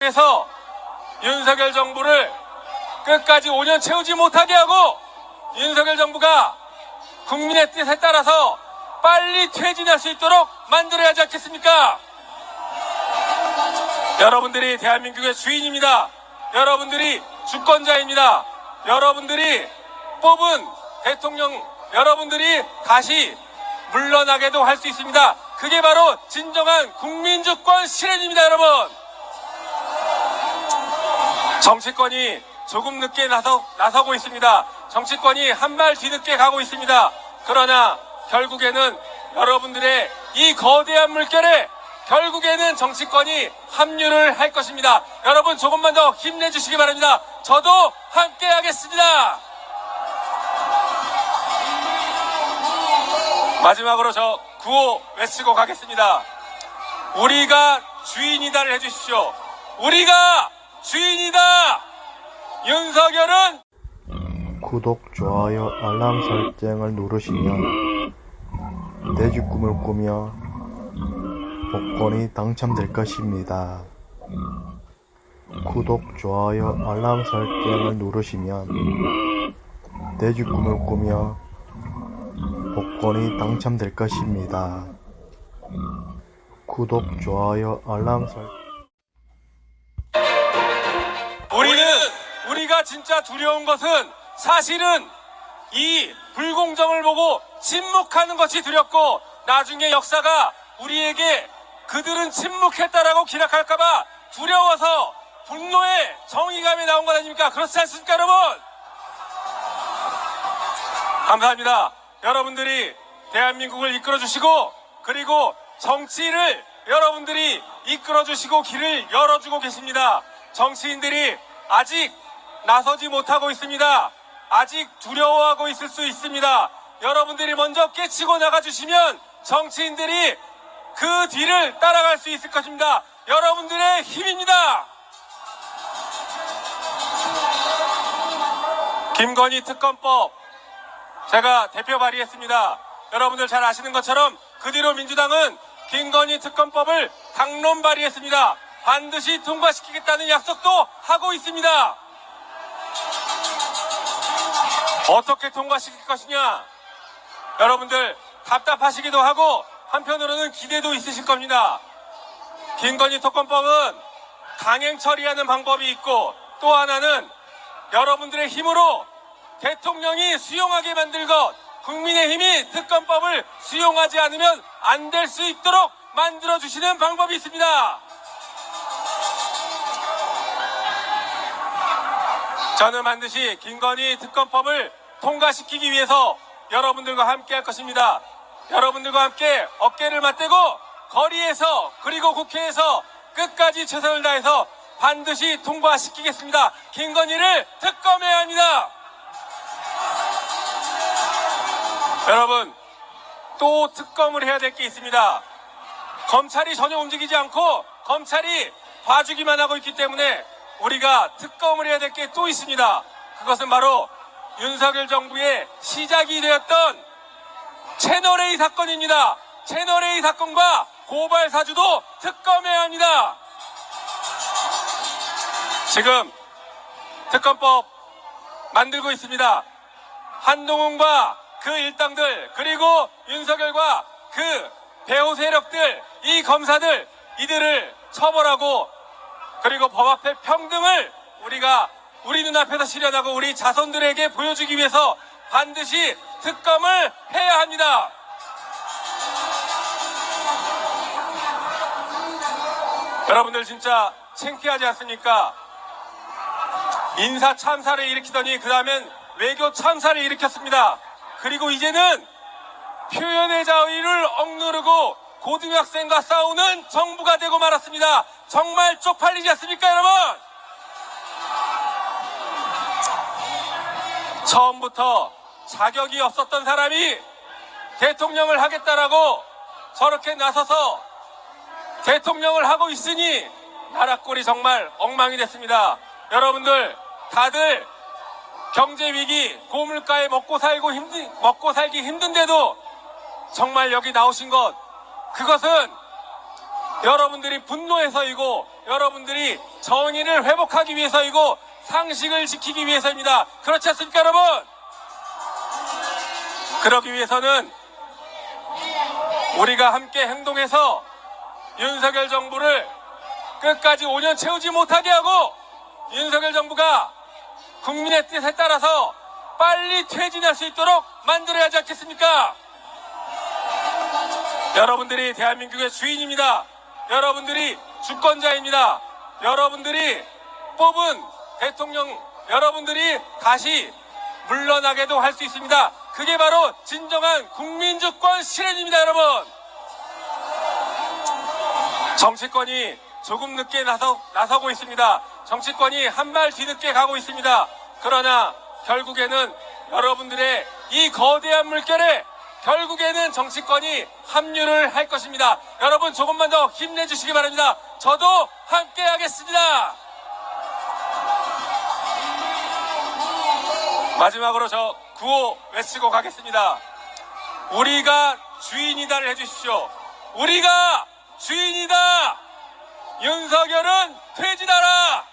그래서 윤석열 정부를 끝까지 5년 채우지 못하게 하고 윤석열 정부가 국민의 뜻에 따라서 빨리 퇴진할 수 있도록 만들어야 하지 않겠습니까? 여러분들이 대한민국의 주인입니다. 여러분들이 주권자입니다. 여러분들이 뽑은 대통령 여러분들이 다시 물러나게도 할 수 있습니다. 그게 바로 진정한 국민주권 실현입니다, 여러분. 정치권이 조금 늦게 나서, 나서고 있습니다. 정치권이 한 발 뒤늦게 가고 있습니다. 그러나 결국에는 여러분들의 이 거대한 물결에 결국에는 정치권이 합류를 할 것입니다. 여러분 조금만 더 힘내주시기 바랍니다. 저도 함께 하겠습니다. 마지막으로 저 구호 외치고 가겠습니다. 우리가 주인이다를 해주십시오. 우리가 주인이다! 윤석열은 구독, 좋아요, 알람 설정을 누르시면 내집 꿈을 꾸며 복권이 당첨될 것입니다. 구독, 좋아요, 알람 설정을 누르시면 내집 꿈을 꾸며 복권이 당첨될 것입니다. 구독, 좋아요, 알람 설정 진짜 두려운 것은 사실은 이 불공정을 보고 침묵하는 것이 두렵고 나중에 역사가 우리에게 그들은 침묵했다라고 기록할까봐 두려워서 분노의 정의감이 나온 것 아닙니까? 그렇지 않습니까, 여러분? 감사합니다. 여러분들이 대한민국을 이끌어 주시고 그리고 정치를 여러분들이 이끌어 주시고 길을 열어주고 계십니다. 정치인들이 아직 나서지 못하고 있습니다. 아직 두려워하고 있을 수 있습니다. 여러분들이 먼저 깨치고 나가주시면 정치인들이 그 뒤를 따라갈 수 있을 것입니다. 여러분들의 힘입니다. 김건희 특검법 제가 대표 발의했습니다. 여러분들 잘 아시는 것처럼 그 뒤로 민주당은 김건희 특검법을 당론 발의했습니다. 반드시 통과시키겠다는 약속도 하고 있습니다. 어떻게 통과시킬 것이냐? 여러분들 답답하시기도 하고 한편으로는 기대도 있으실 겁니다. 김건희 특검법은 강행 처리하는 방법이 있고 또 하나는 여러분들의 힘으로 대통령이 수용하게 만들 것, 국민의힘이 특검법을 수용하지 않으면 안 될 수 있도록 만들어주시는 방법이 있습니다. 저는 반드시 김건희 특검법을 통과시키기 위해서 여러분들과 함께 할 것입니다. 여러분들과 함께 어깨를 맞대고 거리에서 그리고 국회에서 끝까지 최선을 다해서 반드시 통과시키겠습니다. 김건희를 특검해야 합니다. 여러분, 또 특검을 해야 될 게 있습니다. 검찰이 전혀 움직이지 않고 검찰이 봐주기만 하고 있기 때문에 우리가 특검을 해야 될 게 또 있습니다. 그것은 바로 윤석열 정부의 시작이 되었던 채널A 사건입니다. 채널A 사건과 고발 사주도 특검해야 합니다. 지금 특검법 만들고 있습니다. 한동훈과 그 일당들 그리고 윤석열과 그 배후 세력들 이 검사들 이들을 처벌하고 그리고 법 앞에 평등을 우리가 우리 눈앞에서 실현하고 우리 자손들에게 보여주기 위해서 반드시 특검을 해야 합니다. 여러분들 진짜 창피하지 않습니까? 인사 참사를 일으키더니 그 다음엔 외교 참사를 일으켰습니다. 그리고 이제는 표현의 자유를 억누르고 고등학생과 싸우는 정부가 되고 말았습니다. 정말 쪽팔리지 않습니까, 여러분? 처음부터 자격이 없었던 사람이 대통령을 하겠다라고 저렇게 나서서 대통령을 하고 있으니 나라 꼴이 정말 엉망이 됐습니다. 여러분들 다들 경제 위기, 고물가에 먹고 살고 힘든 먹고 살기 힘든데도 정말 여기 나오신 것 그것은 여러분들이 분노해서이고 여러분들이 정의를 회복하기 위해서이고 상식을 지키기 위해서입니다. 그렇지 않습니까, 여러분? 그러기 위해서는 우리가 함께 행동해서 윤석열 정부를 끝까지 5년 채우지 못하게 하고 윤석열 정부가 국민의 뜻에 따라서 빨리 퇴진할 수 있도록 만들어야 하지 않겠습니까? 여러분들이 대한민국의 주인입니다. 여러분들이 주권자입니다. 여러분들이 뽑은 대통령 여러분들이 다시 물러나게도 할 수 있습니다. 그게 바로 진정한 국민주권 실현입니다, 여러분. 정치권이 조금 늦게 나서, 나서고 있습니다. 정치권이 한 발 뒤늦게 가고 있습니다. 그러나 결국에는 여러분들의 이 거대한 물결에 결국에는 정치권이 합류를 할 것입니다. 여러분 조금만 더 힘내주시기 바랍니다. 저도 함께 하겠습니다. 마지막으로 저 구호 외치고 가겠습니다. 우리가 주인이다를 해주십시오. 우리가 주인이다! 윤석열은 퇴진하라!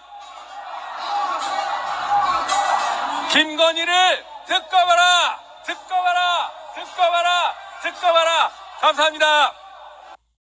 김건희를! 듣고 봐라! 듣고 봐라! 듣고 봐라! 감사합니다.